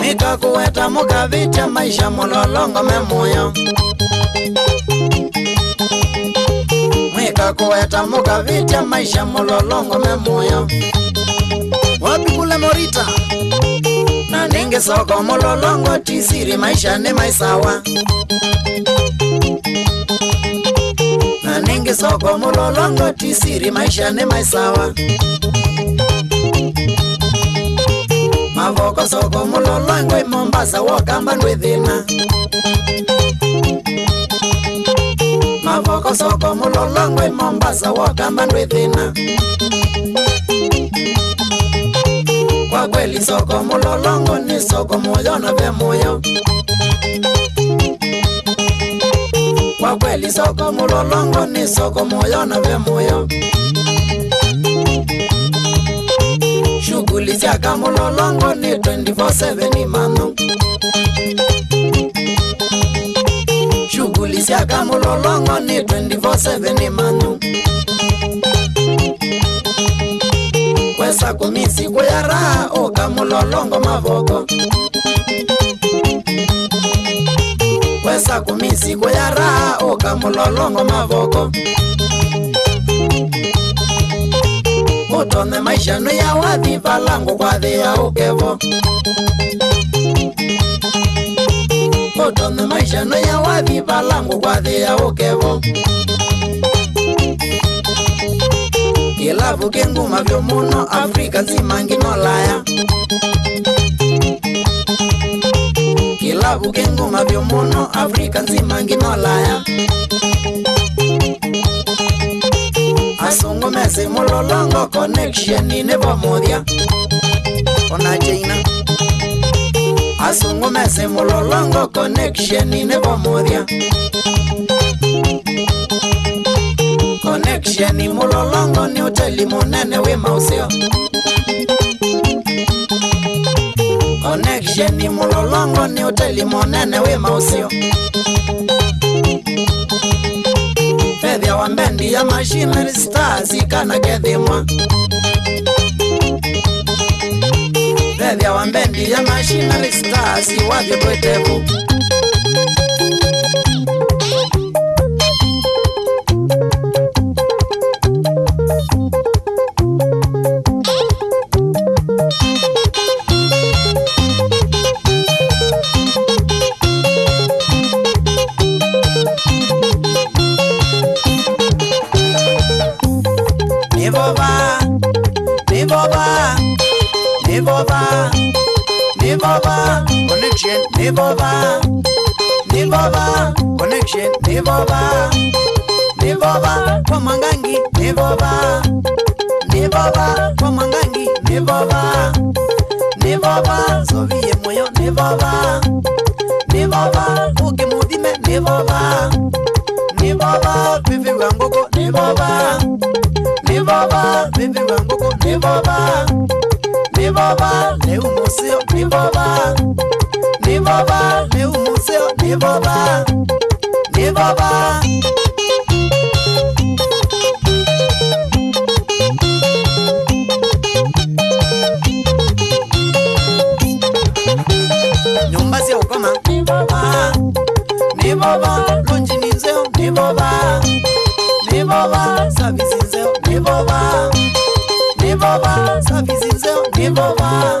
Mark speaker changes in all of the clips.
Speaker 1: nikakuweta mukavitya maisha mulolongo memuyo mwikakuweta mukavitya maisha mulolongo memuyo wapi kule Morita na ninge soko mololongo tisiri maisha ne maisawa na ninge soko mololongo tisiri maisha ne maisawa mavoko soko mololongo Mombasa wakamba ndwedhina mavoko soko mololongo Mombasa wakamba ndwedhina kweli soko mulolongo ni soko moyo na vya moyo kwa kweli soko mulolongo ni soko moyo na vya moyo shughuli zyaka mulolongo ni 24/7 mano shughuli zyaka mulolongo ni 24/7 mano ku misiku ya raha u ka mulolongo mavoko kwesaku misiku ya raha u ka mulolongo mavoko u tone maixanu ya wadi valangu kwadi ya ukevo u tone maixanu ya wadi valangu kwadi ya ukevo yelavo ke nguma vyomuno afrika nzima nginolaya yelavo ke nguma vyomuno afrika nzima nginolaya asungumese mulolongo konekshieni nevomudya onacheina asungumese mulolongo konekshieni nevomudya connectioni mulolongo ni uteli munene wi mausio connectioni mulolongo ni uteli munene wi mausio vethia wa mbendi ya machinery stars kana kethimwa vethia wa mbendi ya machinery stars wathi twetevu boba connection ni boba ni boba connection ni boba ni boba pomangangi ni boba ni boba pomangangi ni boba ni boba zoviye moyo ni boba ni boba uke mudime ni boba ni boba bibi wangoko ni boba ni boba bibi wangoko ni boba ni boba leo museu nivoba nivoba meu museu nivoba nivoba nyumba sio koma nivoba nivoba lonji ni nzeo nivoba nivoba sabisi nzeo sabe nivoba sabisi nzeo nivoba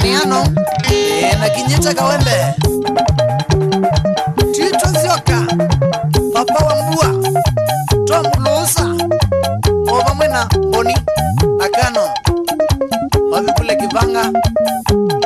Speaker 1: Damiano e, na Kinyita Kawembe, Tito Zioka, Papa Wambua, Tom Lusa ovamwe na Boni Akano wavikule Kivanga